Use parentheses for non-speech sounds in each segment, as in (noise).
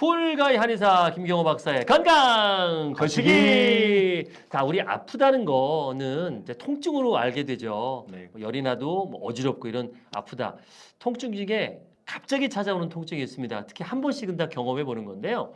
쿨가이 한의사 김경호 박사의 건강 거시기. 자, 우리 아프다는 거는 이제 통증으로 알게 되죠. 네. 뭐 열이 나도 뭐 어지럽고 이런 아프다. 통증 중에 갑자기 찾아오는 통증이 있습니다. 특히 한 번씩은 다 경험해 보는 건데요.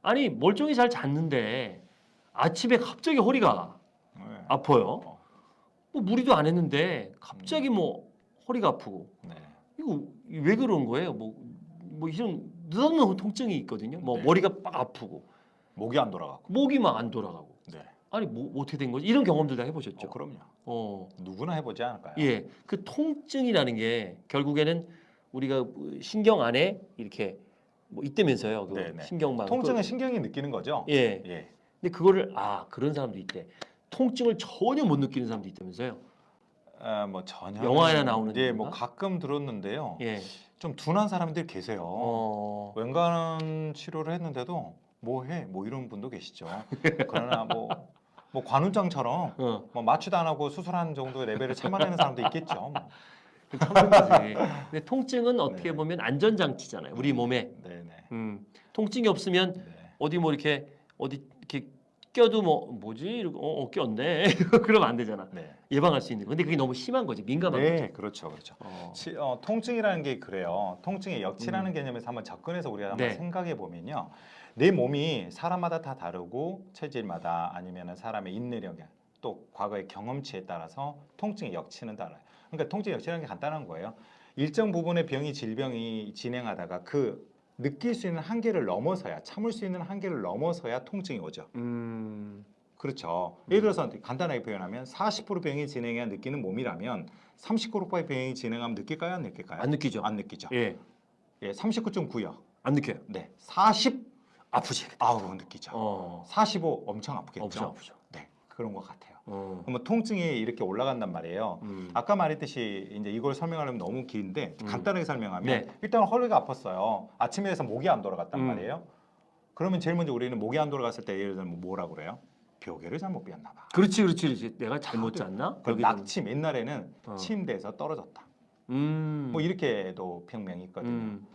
아니 멀쩡히 잘 잤는데 아침에 갑자기 허리가 네. 아파요. 뭐 무리도 안 했는데 갑자기 뭐 허리가 아프고 네. 이거 왜 그런 거예요? 뭐, 뭐 이런 느닷없는 통증이 있거든요. 뭐 네. 머리가 빡 아프고 목이 안 돌아가고. 목이 막 안 돌아가고 네. 아니 뭐 어떻게 된 거지? 이런 경험들 다 해보셨죠? 어, 그럼요. 어, 누구나 해보지 않을까요? 예, 그 통증이라는 게 결국에는 우리가 신경 안에 이렇게 뭐 있다면서요. 그 네, 네. 신경망. 통증은 신경이 느끼는 거죠. 그, 예. 예. 근데 그거를 아 그런 사람도 있대. 통증을 전혀 못 느끼는 사람도 있다면서요. 아, 뭐 전혀 영화에나 나오는 예, 뭐 건가? 가끔 들었는데요. 예. 좀 둔한 사람들이 계세요. 어. 웬간한 치료를 했는데도 뭐 해? 뭐 이런 분도 계시죠. (laughs) 그러나 뭐, 뭐 관훈장처럼 어. 뭐 마취도 안 하고 수술한 정도의 레벨을 참아내는 사람도 있겠죠. 뭐. 참는지. (laughs) 근데 통증은 어떻게 네. 보면 안전장치잖아요. 우리 몸에. 네 네. 음, 통증이 없으면 네. 어디 뭐 이렇게 어디 껴도 뭐 뭐지 이러고 어, 어 꼈네 (laughs) 그러면 안 되잖아 네. 예방할 수 있는 거. 근데 그게 너무 심한 거지 민감한 네, 그렇죠, 그렇죠. 어. 치- 어, 통증이라는 게 그래요. 통증의 역치라는 개념에서 한번 접근해서 우리가 한번 음. 네. 생각해 보면요. 내 몸이 사람마다 다 다르고 체질마다 아니면 사람의 인내력, 또 과거의 경험치에 따라서 통증의 역치는 달라요. 그러니까 통증의 역치라는 게 간단한 거예요. 일정 부분의 병이 질병이 진행하다가 그 느낄 수 있는 한계를 넘어서야 참을 수 있는 한계를 넘어서야 통증이 오죠. 음, 그렇죠. 예를 들어서 간단하게 표현하면 40% 병이 진행해야 느끼는 몸이라면 39%의 병이 진행하면 느낄까요? 안 느낄까요? 안 느끼죠 안 느끼죠. 예, 예, 39.9요. 안 느껴요 네, 40 아프지 아우 느끼죠. 어, 45 엄청 아프겠죠. 엄청 아프죠 네, 그런 것 같아요. 어, 그러면 통증이 이렇게 올라간단 말이에요. 음. 아까 말했듯이 이제 이걸 설명하려면 너무 긴데 음. 간단하게 설명하면 네. 일단 허리가 아팠어요. 아침에 해서 목이 안 돌아갔단 음. 말이에요. 그러면 제일 먼저 우리는 목이 안 돌아갔을 때 예를 들면 뭐라고 그래요? 벽에를 잘못 비웠나 봐. 그렇지 그렇지 그렇지 내가 잘못 잤나 그 여기는. 낙침 옛날에는 어. 침대에서 떨어졌다. 음, 뭐 이렇게도 평명이 있거든요. 음,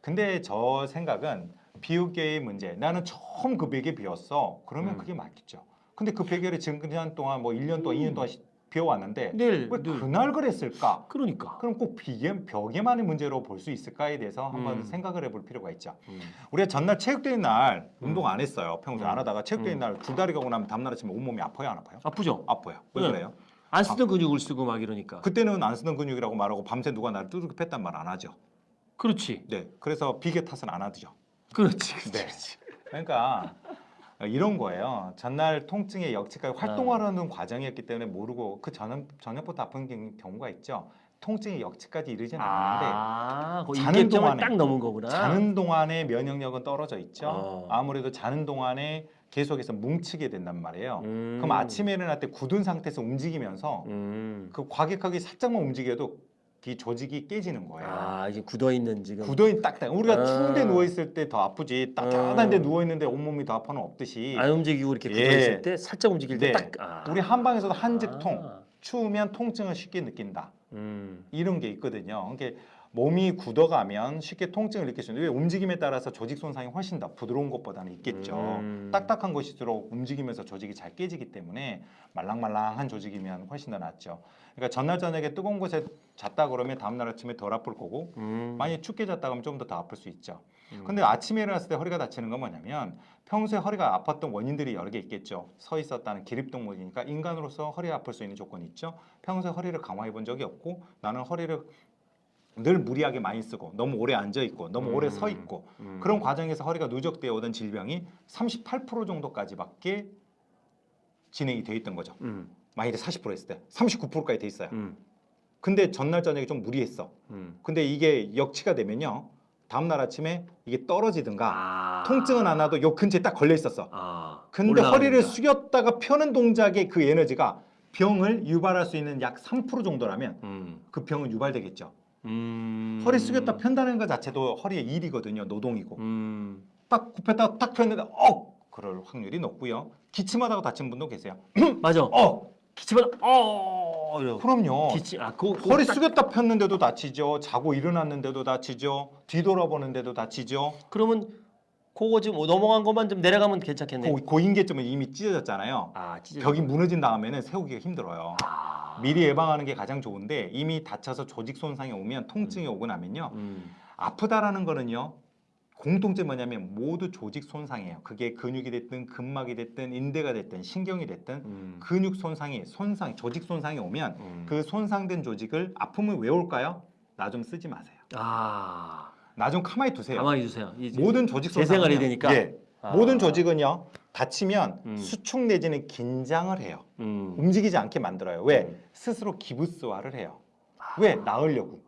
근데 저 생각은 비우개의 문제. 나는 처음 그 베개 비웠어. 그러면 음. 그게 맞겠죠. 근데 그 지금 그냥 동안 뭐 1년 동안 2년 동안 시- 비워왔는데 내일 왜늘 그날 그랬을까? 그러니까 그럼 꼭 비계, 벽에만의 문제로 볼 수 있을까에 대해서 한번 음. 생각을 해볼 필요가 있죠. 음. 우리가 전날 체육대회 날 음. 운동 안 했어요. 평소에 음. 안 하다가 체육대회 음. 날 줄다리 가고 나면 다음날 아침에 온몸이 아파요? 안 아파요? 아프죠 아파요. 왜 네. 그래요? 안 쓰던 근육을 쓰고 막 이러니까 그때는 안 쓰던 근육이라고 말하고 밤새 누가 나를 두들겨 팼단 말 안 하죠. 그렇지 네, 그래서 비계 탓은 안 하죠. 그렇지 그렇지 네. 그렇지. 그러니까 이런 거예요. 전날 통증의 역치까지 활동하려는 과정이었기 때문에 모르고 그 저녁, 저녁부터 아픈 경- 경우가 있죠. 통증의 역치까지 이르진 않는데 아, 그 자는 동안에- 딱 넘은 거구나 자는 동안에 면역력은 떨어져 있죠. 어. 아무래도 자는 동안에 계속해서 뭉치게 된단 말이에요. 음. 그럼 아침에 일어날 때 굳은 상태에서 움직이면서 음. 그 과격하게 살짝만 움직여도 이 조직이 깨지는 거예요. 아 이제 굳어 있는 지금 굳어 있는 딱딱 우리가 아. 추운데 누워 있을 때 더 아프지 따뜻한데 음. 누워 있는데 온 몸이 더 아파는 없듯이 안 움직이고 이렇게 굳어 예. 있을 때 살짝 움직일 네. 때 딱. 아. 우리 한방에서도 한직통 아. 추우면 통증을 쉽게 느낀다 음. 이런 게 있거든요 그러니까 몸이 굳어가면 쉽게 통증을 느낄 수 있는데 왜 움직임에 따라서 조직 손상이 훨씬 더 부드러운 것보다는 있겠죠 음. 딱딱한 것일수록 움직이면서 조직이 잘 깨지기 때문에 말랑말랑한 조직이면 훨씬 더 낫죠 그러니까 전날 저녁에 뜨거운 곳에 잤다 그러면 다음날 아침에 덜 아플 거고 음. 만약에 춥게 잤다 그러면 좀 더 더 아플 수 있죠 음. 근데 아침에 일어났을 때 허리가 다치는 건 뭐냐면 평소에 허리가 아팠던 원인들이 여러 개 있겠죠. 서 있었다는 기립동물이니까 인간으로서 허리 아플 수 있는 조건이 있죠. 평소에 허리를 강화해 본 적이 없고 나는 허리를 늘 무리하게 많이 쓰고 너무 오래 앉아 있고 너무 오래 서 있고 음. 그런 과정에서 허리가 누적되어 오던 질병이 38% 정도까지밖에 진행이 돼 있던 거죠. 음. 만일에 40% 했을 때 39%까지 돼 있어요. 음. 근데 전날 저녁에 좀 무리했어. 음. 근데 이게 역치가 되면요. 다음날 아침에 이게 떨어지든가 아. 통증은 안 와도 요 근처에 딱 걸려 있었어. 아. 근데. 허리를 숙였다가 펴는 동작의 그 에너지가 병을 유발할 수 있는 약 3% 정도라면 음. 그 병은 유발되겠죠. 음. 허리 숙였다 편다는 것 자체도 허리의 일이거든요. 노동이고. 음. 딱 굽혔다가 딱 폈는데 어! 그럴 확률이 높고요. 기침하다가 다친 분도 계세요. (clears throat) 맞아. 어! 기침을 어. 이러고. 그럼요. 기침. 아, 그 허리 숙였다 폈는데도 다치죠. 자고 일어났는데도 다치죠. 뒤돌아보는데도 다치죠. 그러면 그거 지금 넘어간 것만 좀 내려가면 괜찮겠네요. 고, 고인계점은 이미 찢어졌잖아요. 아, 찢어. 벽이 무너진 다음에는 세우기가 힘들어요. 아. 미리 예방하는 게 가장 좋은데 이미 다쳐서 조직 손상이 오면 통증이 오고 나면요. 음. 아프다라는 거는요. 공통점 뭐냐면 모두 조직 손상이에요. 그게 근육이 됐든 근막이 됐든 인대가 됐든 신경이 됐든 음. 근육 손상이 손상 조직 손상이 오면 음. 그 손상된 조직을 아픔을 왜 올까요? 나 좀 쓰지 마세요. 아. 나 좀 가만히 두세요. 가만히. 이제 모든 조직 손상 재생활이 되니까? 예. 아. 모든 조직은요 다치면 음. 수축 내지는 긴장을 해요. 음. 움직이지 않게 만들어요. 왜? 음. 스스로 기부스화를 해요. 왜? 나으려고.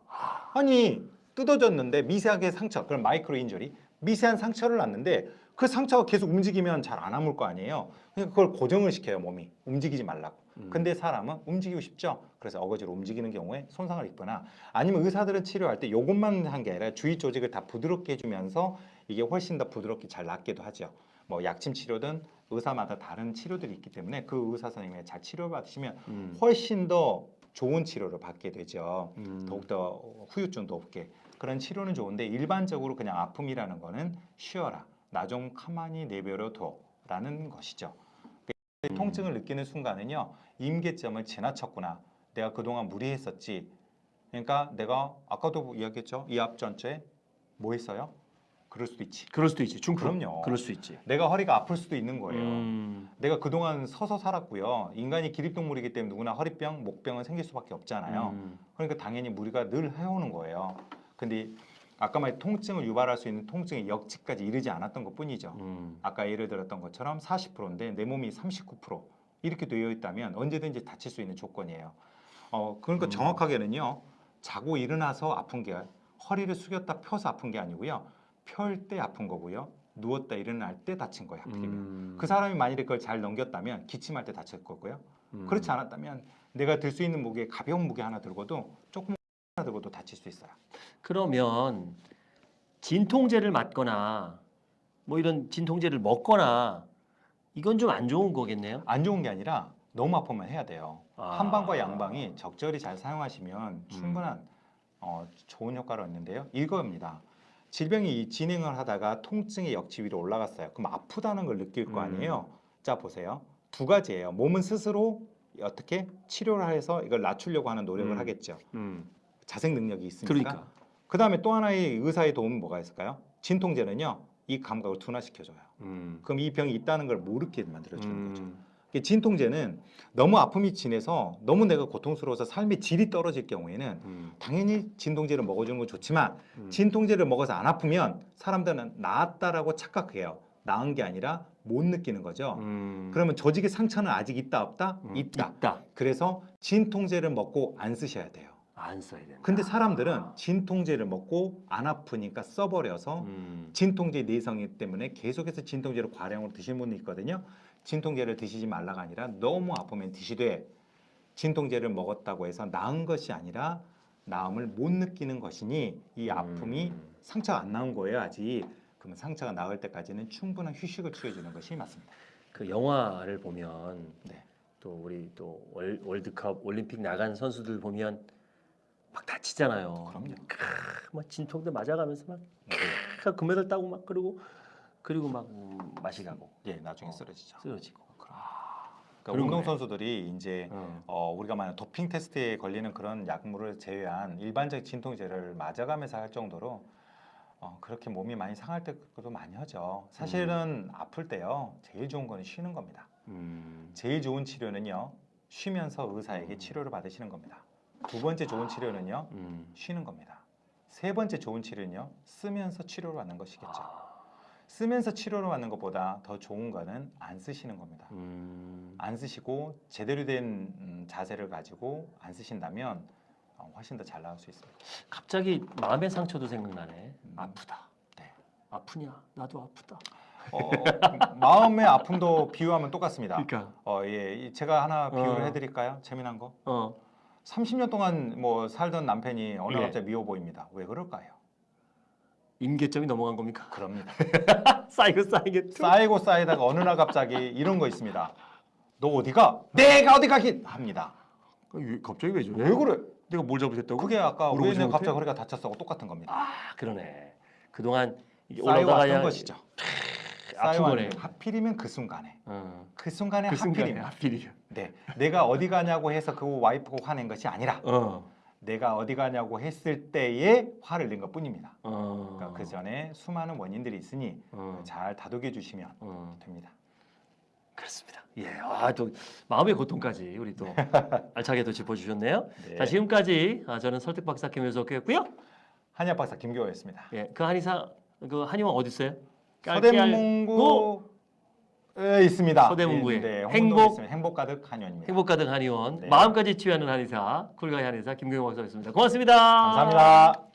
아니 뜯어졌는데 미세하게 상처, 그럼 마이크로 인저리, 미세한 상처를 났는데 그 상처가 계속 움직이면 잘 안 아물 거 아니에요. 그러니까 그걸 고정을 시켜요 몸이 움직이지 말라고. 음. 근데 사람은 움직이고 싶죠. 그래서 어거지로 움직이는 경우에 손상을 입거나 아니면 의사들은 치료할 때 요것만 한 게 아니라 주위 조직을 다 부드럽게 해주면서 이게 훨씬 더 부드럽게 잘 낫기도 하죠. 뭐 약침 치료든 의사마다 다른 치료들이 있기 때문에 그 의사 선생님의 잘 치료받으시면 음. 훨씬 더 좋은 치료를 받게 되죠. 음. 더욱더 후유증도 없게 그런 치료는 좋은데 일반적으로 그냥 아픔이라는 거는 쉬어라 나 좀 가만히 내버려 둬라는 것이죠. 음. 통증을 느끼는 순간은요 임계점을 지나쳤구나 내가 그동안 무리했었지 그러니까 내가 아까도 이야기했죠 이 앞전체 뭐 했어요? 그럴 수도 있지 그럴 수도 있지. 중풍. 그럼요. 그럴 수 있지. 내가 허리가 아플 수도 있는 거예요 음. 내가 그동안 서서 살았고요 인간이 기립동물이기 때문에 누구나 허리병, 목병은 생길 수밖에 없잖아요 음. 그러니까 당연히 무리가 늘 해오는 거예요. 근데 아까 말한 통증을 유발할 수 있는 통증의 역치까지 이르지 않았던 것뿐이죠. 음. 아까 예를 들었던 것처럼 40%인데 내 몸이 39% 이렇게 되어 있다면 언제든지 다칠 수 있는 조건이에요. 어 그러니까 음. 정확하게는요. 자고 일어나서 아픈 게 허리를 숙였다 펴서 아픈 게 아니고요. 펼 때 아픈 거고요. 누웠다 일어날 때 다친 거예요. 하필이면. 음. 그 사람이 만일에 그걸 잘 넘겼다면 기침할 때 다칠 거고요. 음. 그렇지 않았다면 내가 들 수 있는 무게 가벼운 무게 하나 들고도 조금 하나 들고도 다칠 수 있어요. 그러면 진통제를 맞거나 뭐 이런 진통제를 먹거나 이건 좀 안 좋은 거겠네요. 안 좋은 게 아니라 너무 아프면 해야 돼요. 아. 한방과 양방이 적절히 잘 사용하시면 충분한 어, 좋은 효과를 얻는데요. 이거입니다. 질병이 이 진행을 하다가 통증의 역치 위로 올라갔어요. 그럼 아프다는 걸 느낄 거 음. 아니에요. 자 보세요. 두 가지예요. 몸은 스스로 어떻게 치료를 해서 이걸 낮추려고 하는 노력을 음. 하겠죠. 음. 자생 능력이 있으니까. 그러니까. 그 다음에 또 하나의 의사의 도움은 뭐가 있을까요? 진통제는요. 이 감각을 둔화시켜줘요. 음. 그럼 이 병이 있다는 걸 모르게 만들어주는 거죠. 음. 이게 진통제는 너무 아픔이 진해서 너무 내가 고통스러워서 삶의 질이 떨어질 경우에는 음. 당연히 진통제를 먹어주는 건 좋지만 음. 진통제를 먹어서 안 아프면 사람들은 나았다라고 착각해요. 나은 게 아니라 못 느끼는 거죠. 음. 그러면 조직의 상처는 아직 있다 없다? 음. 있다. 있다. 그래서 진통제를 먹고 안 쓰셔야 돼요. 안 써야 된다. 근데 사람들은 진통제를 먹고 안 아프니까 써버려서 음. 진통제 내성이 때문에 계속해서 진통제를 과량으로 드시는 분이 있거든요. 진통제를 드시지 말라가 아니라 너무 아프면 드시되 진통제를 먹었다고 해서 나은 것이 아니라 나음을 못 느끼는 것이니 이 아픔이 음. 상처가 안 나온 거예요 아직. 그러면 상처가 나을 때까지는 충분한 휴식을 취해주는 것이 맞습니다. 그 영화를 보면 네. 또 우리 또 월, 월드컵 올림픽 나간 선수들 보면 막 다치잖아요. 그럼요. 크, 막 진통제 맞아가면서 막 네. 크, 금메달 따고 막 그러고 그리고 막 음, 맛이 가고 예, 나중에 어. 쓰러지죠. 쓰러지고. 그러니까 그런 운동 거네. 선수들이 이제 어. 어, 우리가 만약 도핑 테스트에 걸리는 그런 약물을 제외한 일반적 진통제를 맞아가면서 할 정도로 어, 그렇게 몸이 많이 상할 때도 많이 하죠. 사실은 아플 때요 제일 좋은 거는 쉬는 겁니다. 음. 제일 좋은 치료는요 쉬면서 의사에게 음. 치료를 받으시는 겁니다. 두 번째 좋은 치료는요 음. 쉬는 겁니다. 세 번째 좋은 치료는요 쓰면서 치료를 받는 것이겠죠. 아. 쓰면서 치료를 받는 것보다 더 좋은 거는 안 쓰시는 겁니다. 음. 안 쓰시고 제대로 된 음, 자세를 가지고 안 쓰신다면 어, 훨씬 더 잘 나올 수 있습니다. 갑자기 마음의 상처도 생각나네. 음. 아프다. 네. 아프냐? 나도 아프다. 어, 마음의 아픔도 비유하면 똑같습니다. 그러니까. 어, 예, 이- 제가 하나 비유를 어. 해드릴까요? 재미난 거. 어. 30년 동안 뭐 살던 남편이 어느 날 예. 갑자기 미워 보입니다. 왜 그럴까요? 임계점이 넘어간 겁니까? 그럽니다. (laughs) 쌓이고 쌓이게. 쌓이고 쌓이다가 어느 날 갑자기 이런 거 있습니다. 너 어디가? 내가 어디 가긴 합니다. 갑자기 왜 저래? 왜 그래? 내가 뭘 잘못했다고? 그게 아까 못해? 갑자기 허리가 다쳤다고 똑같은 겁니다. 아 그러네. 그동안 올라가야 것이죠. 아픈 거네. 하필이면 그 순간에 어. 그 순간에 그 하필이면 하필이면. 네 내가 어디 가냐고 해서 그 와이프가 화낸 것이 아니라 어. 내가 어디 가냐고 했을 때에 화를 낸 것뿐입니다. 어. 그러니까 그 전에 수많은 원인들이 있으니 어. 잘 다독여 주시면 어. 됩니다. 그렇습니다. 예, 아, 또 마음의 고통까지 우리 또 (laughs) 알차게 또 짚어주셨네요. 네. 자, 지금까지 아, 저는 설득 박사 김효석이었고요. 한의학 박사 김교호였습니다. 예, 그 한의사 그 한의원 어디 있어요? 서대문구 에 있습니다. 서대문구에. 예, 네, 행복- 행복 가득 한의원입니다. 행복 가득 한의원 네. 마음까지 치유하는 한의사 쿨가이 한의사 김경호 박사였습니다. 고맙습니다. 감사합니다.